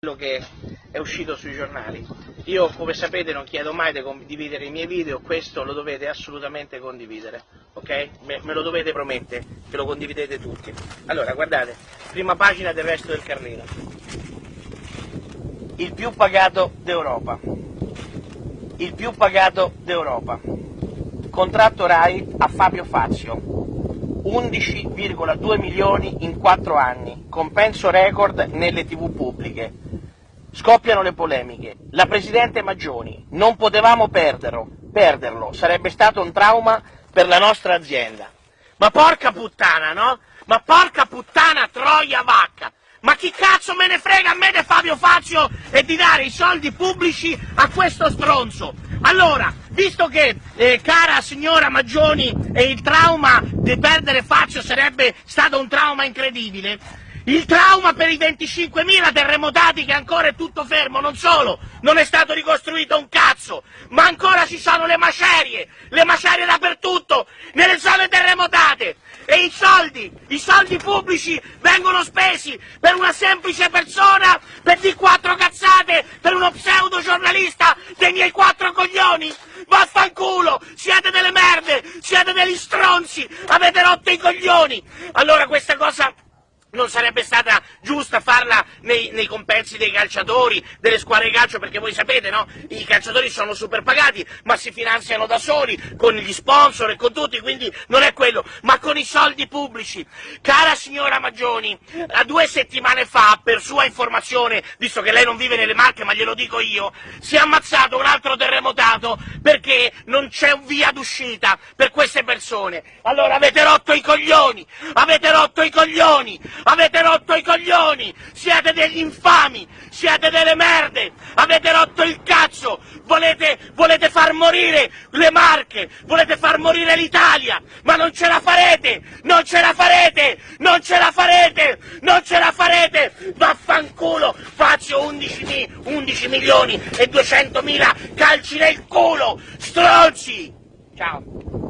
quello che è uscito sui giornali. Io, come sapete, non chiedo mai di condividere i miei video, questo lo dovete assolutamente condividere, ok? Me, me lo dovete promettere, che lo condividete tutti. Allora, guardate, prima pagina del resto del Carlino. Il più pagato d'Europa. Il più pagato d'Europa. Contratto RAI a Fabio Fazio. 11,2 milioni in 4 anni, compenso record nelle tv pubbliche. Scoppiano le polemiche. La Presidente Maggioni, non potevamo perderlo, perderlo, sarebbe stato un trauma per la nostra azienda. Ma porca puttana, no? Ma porca puttana troia vacca! Ma chi cazzo me ne frega a me di Fabio Fazio e di dare i soldi pubblici a questo stronzo? Allora, visto che, eh, cara signora Maggioni, eh, il trauma di perdere Fazio sarebbe stato un trauma incredibile, il trauma per i 25.000 terremotati che ancora è tutto fermo, non solo, non è stato ricostruito un cazzo, ma ancora ci sono le macerie, le macerie dappertutto, nelle zone terremotate. E i soldi, i soldi pubblici vengono spesi per una semplice persona, per di quattro cazzate, per uno pseudo giornalista dei miei quattro. Vaffanculo, siete delle merde, siete degli stronzi, avete rotto i coglioni. Allora questa cosa non sarebbe stata giusta farla nei, nei, compensi dei calciatori, delle squadre di calcio, perché voi sapete, no? I calciatori sono super pagati, ma si finanziano da soli, con gli sponsor e con tutti, quindi non è quello, ma con i soldi pubblici. Cara signora Maggioni, due settimane fa, per sua informazione, visto che lei non vive nelle Marche, ma glielo dico io, si è ammazzato un altro terremotato perché non c'è via d'uscita per queste persone. Allora avete rotto i coglioni, avete rotto i coglioni, avete rotto i coglioni, siete degli infami, siete delle merde, avete rotto il cazzo, volete, volete far morire le Marche, volete far morire l'Italia, ma non ce la farete, non ce la farete, non ce la farete, non ce la farete, vaffanculo, faccio 11, 11 milioni e 200 mila calci nel culo, stronzi! Ciao!